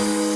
Bye.